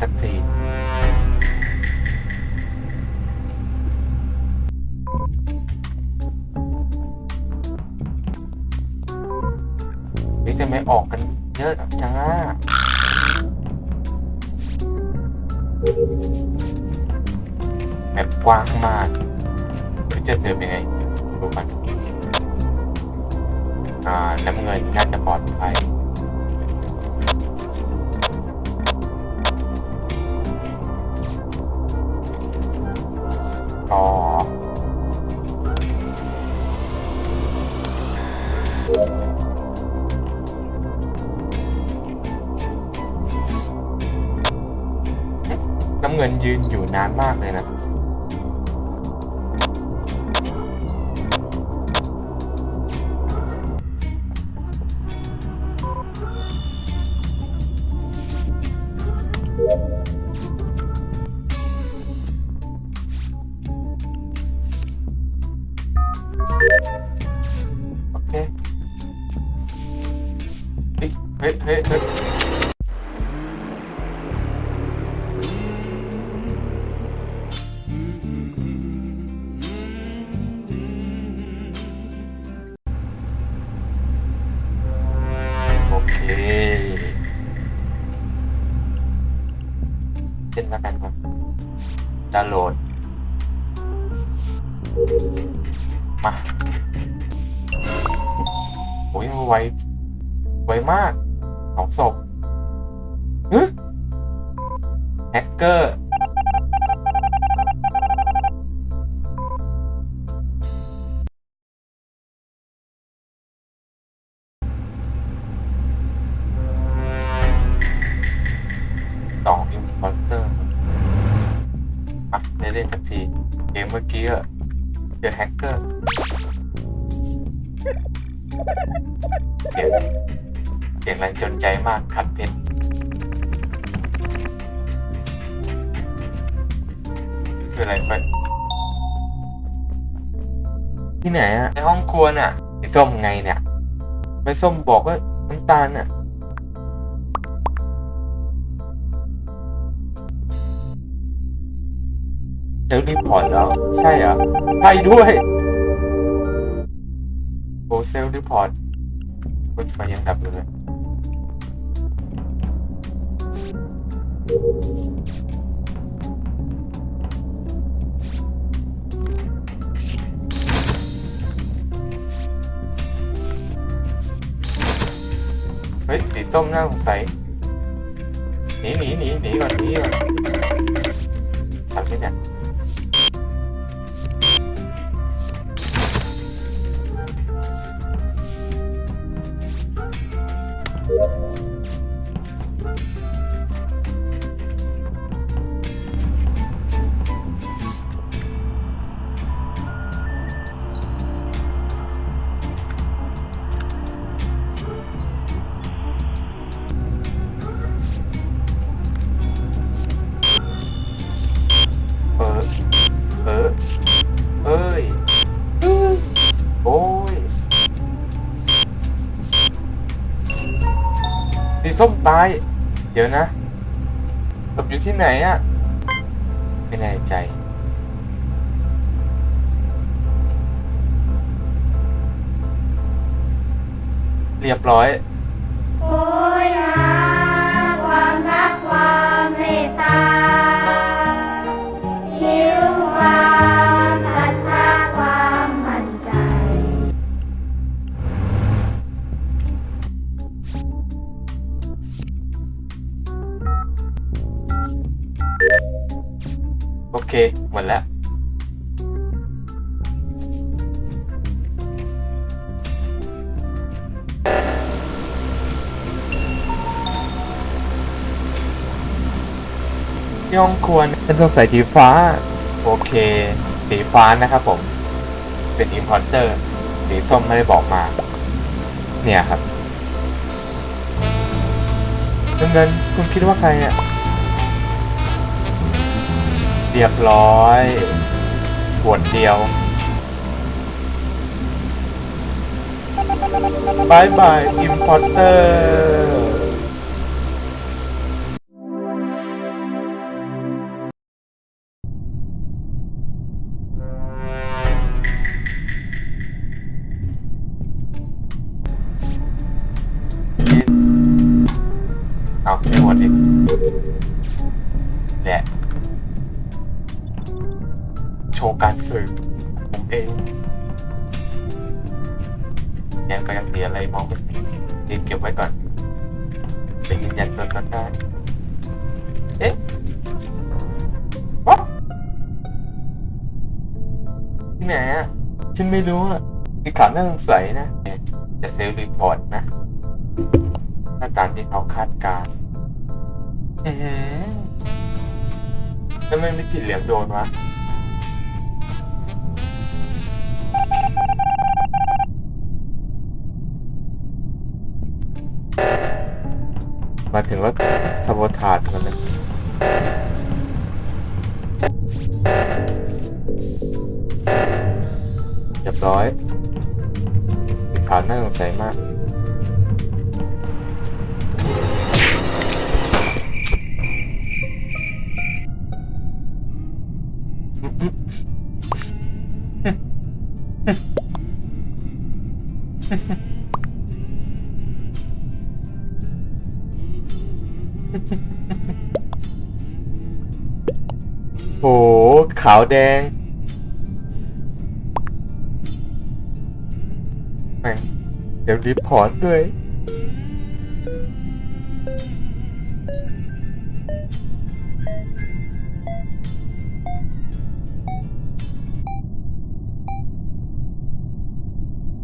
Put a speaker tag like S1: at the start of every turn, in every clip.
S1: สักทีนี่จะไม่ออกกันเยอะจังอะแบบกว้างมากหรือจะเจอเป็นไงดูกันอ่าน้ำเงินน่าจะปลอดภัย นานมากเลยนะ เช่นแล้วกันครับดาวน์โหลด มาโอ้ยไวไวมากสองศพฮึแฮกเกอร์ เกมเมื่อกี้อะเจอแฮกเกอร์เสียงเสียงแรงจนใจมากขัดเพชรคืออะไรไปที่ไหนอะในห้องครัวน่ะไอ้ส้มไงเนี่ยไปส้มบอกว่าน้ำตาลน่ะ self report แล้ว ใช่เหรอใช่ด้วย โอ self report รถไฟยังดับอยู่เลยเฮ้ย สีส้มน่าสงสัยหนีหนีหนีหนีก่อนหนีก่อนทำที่เนี่ย สีส้มตาย เดี๋ยวนะหลบอยู่ที่ไหนอะไม่แน่ใจ เรียบร้อย
S2: โอ้ยหาความรักความเมตตา
S1: เคหมดแล้วที่ห้องครัวฉันต้องใส่สีฟ้า โอเค สีฟ้านะครับผม เป็นอิ p พอร์เตอร์สีส้มไม่ได้บอกมา เนี่ยครับเงินๆคุณคิดว่าใครอะ เรียบร้อยขวดเดียว bye bye impostor ชว์การสืบผมเองยังก็ยังเสีอะไรมองไม่เห็นรีบเก็บไว้ก่อนไปยืนยันตัวตนได้เอ๊ะวะที่ไหนอะฉันไม่รู้อะคือข่าวน่าสงสัยนะจะเซลล์รีพอร์ตนะถ้าตามที่เขาคาดการณ์อือหือแล้วไมไม่ผิดเหลี่ยมโดนวะ มาถึงแล้วทบทาดกันเลยเรียบร้อยมีข่าวน่าสงสัยมาก โห ขาวแดงแม่งเดี๋ยวรีพอร์ตด้วย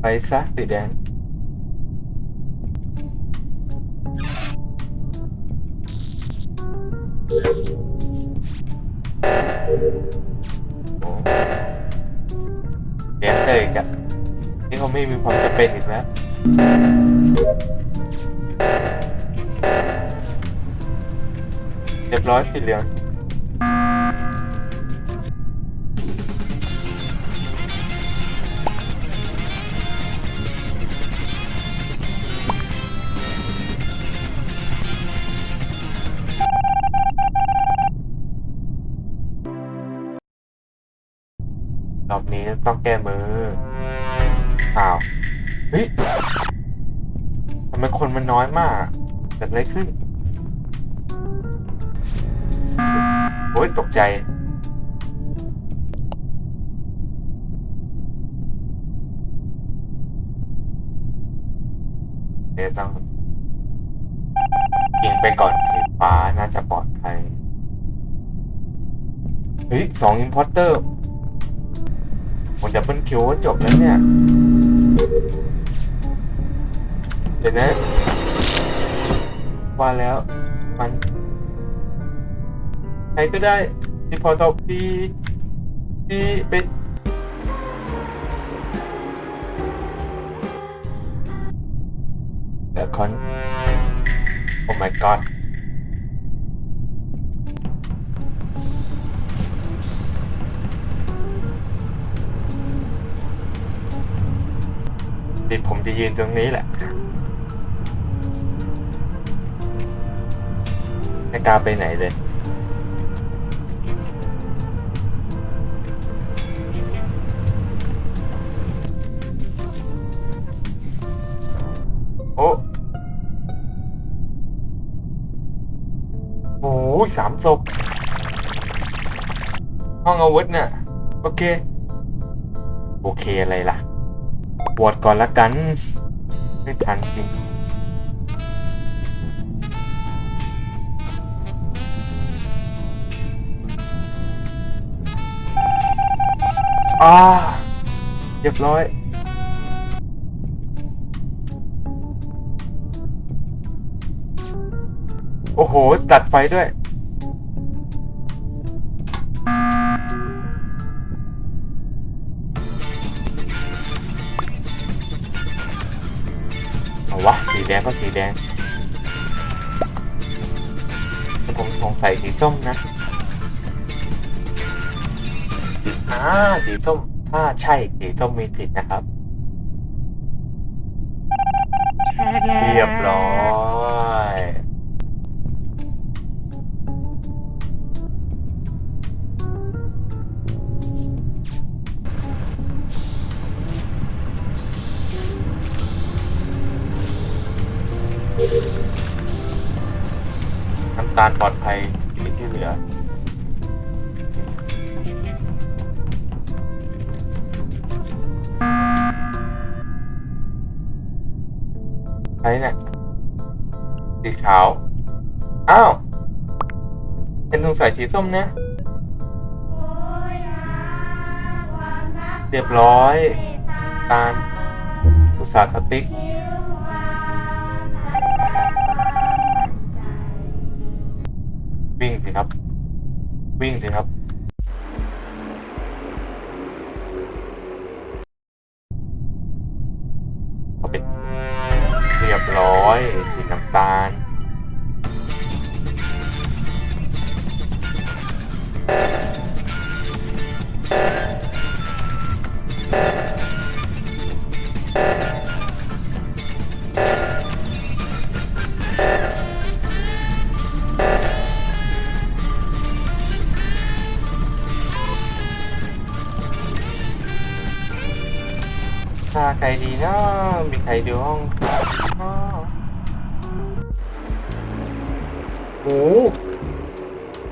S1: ไปซะสีแดง เลี้ยงเตยกันนี่เขาไม่มีความจะเป็นอีกแล้วเรียบร้อยสีเหลือง อบนี้ต้องแก้มืออ้าวเฮ้ยทำไมคนมันน้อยมากเกิดอะไรขึ้นโอ้ยตกใจเดี๋ยวต้องยิงไปก่อนสีฟ้าน่าจะปลอดภัยเฮ้ยสองอินพอร์เตอร์ ผมดับเบิลคิวก็จบแล้วเนี่ย เดี๋ยวนะ ว่าแล้วมันใครก็ได้ที่พอตบดีดีเป็นเดี๋ยวคอน โอ้ my god ดิผมจะยืนตรงนี้แหละไม่กล้าไปไหนเลยโอ้โอ้ยสามศพห้องอาวุธเน่ะโอเค โอเคอะไรล่ะ บวชก่อนละกัน ไม่ทันจริงอ่าเรียบร้อยโอ้โห ตัดไฟด้วย ก็สีแดงแต่ผมสงสัยสีส้มนะอ่าสีส้ม ถ้าใช่สีส้มมีสิทธิ์นะครับ เรียบร้อย การปลอดภัยอยู่ที่เหลือใช่เนี่ยสีขาว อ้าว เป็นถุงใส่สีส้ม
S2: เนี่ย
S1: เรียบร้อย
S2: ตา
S1: ลอุตสาหก
S2: ติ วิ่
S1: งสิครับ ถ้าใครดีนะมีใครดูห้องโอ้โห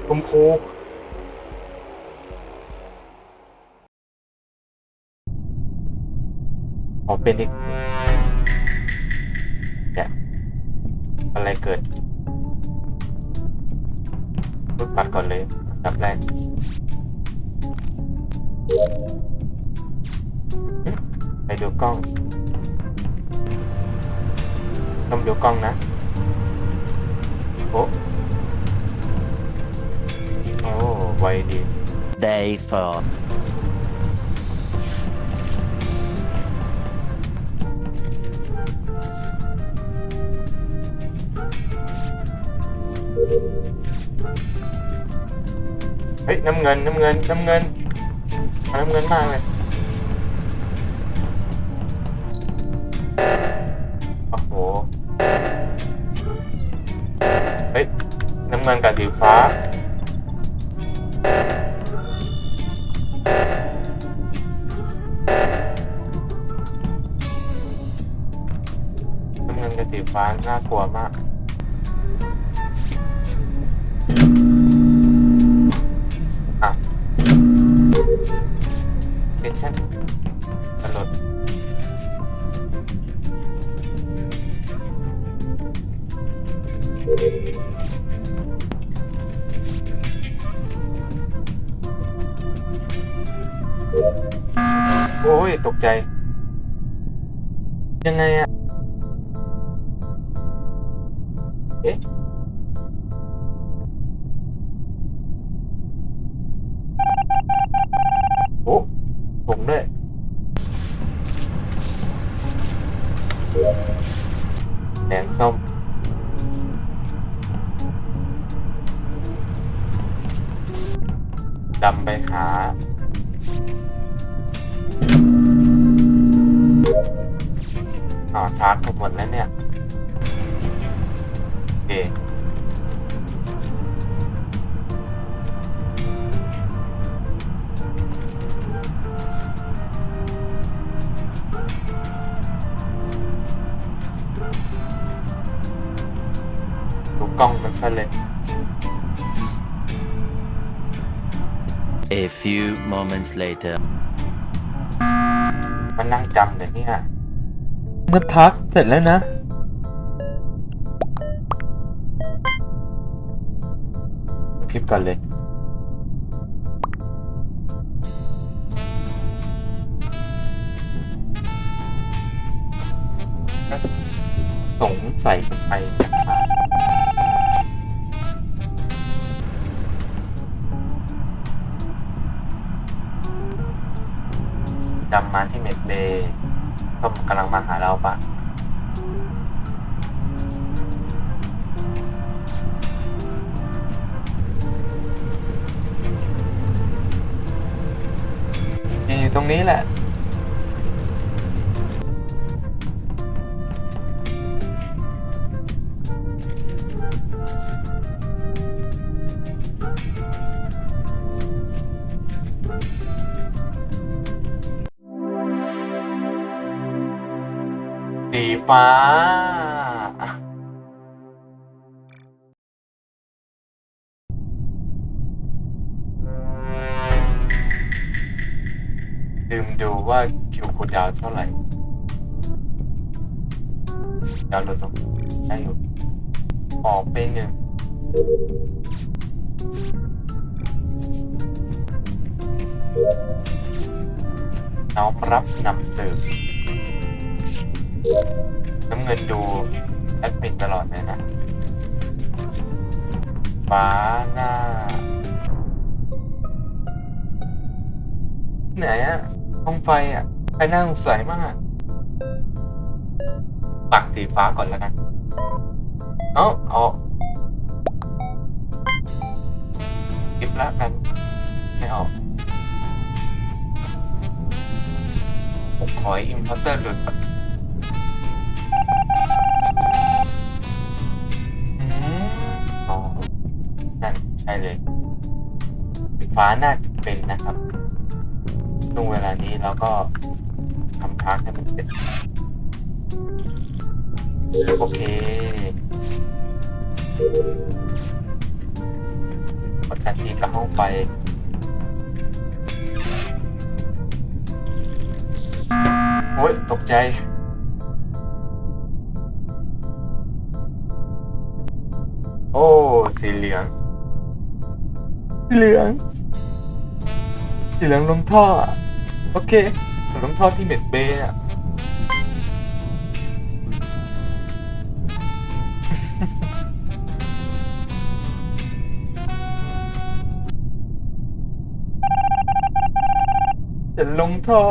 S1: ชมพูขอเป็นอีกเนี่ยอะไรเกิดรูดปัดก่อนเลยดับแรก ไปดูกล้องต้องดูกล้องนะโอ้โอ้ไวดี
S3: Day 4.
S1: เฮ้ยน้ำเงินน้ำเำเงินกับสีฟ้า น้ำเงินกับสีฟ้าน่ากลัวมาก โอ้ย ตกใจ ยังไงอะเอ๊ะโอ้ผมด้วยแดงส้มดำไปหา อ๋อชาร์จไปหมดแล้วเนี่ยโอเคดูกล้องมันซะเลย
S3: A few moments later.
S1: มันนั่งจำเดี๋ยวนี้ เมื่อทักเสร็จแล้วนะคลิปก่อนเลยสงสัยไปจำมาเมดเบย์ กำลังมาหาเราปะนี่อยู่ตรงนี้แหละ ฟ้า ลืมดูว่าคิวคูดาวเท่าไหร่ ดาวโหลดตรงได้อยู่ออกไปหนึ่งน้อมรับนำสืบ น้ำเงินดูแอดมินตลอดเลยนะฟ้าหน้าไหนอะห้องไฟอะใครน่าสงสัยมากปักสีฟ้าก่อนแล้วกันเอ้าเอาคลิปละกัน ไม่ออกผมขอ impostor หลุด ใช่เลยไฟฟ้าน่าจะเป็นนะครับช่วงเวลานี้เราก็ทำทางให้มันเป็นโอเคกดทันทีกับห้องไฟโอ้ยตกใจโอ้สีเหลือง สีเหลือง สีเหลืองลงท่ออะโอเคลงท่อที่เม็ดเบย์อะจะลงท่อ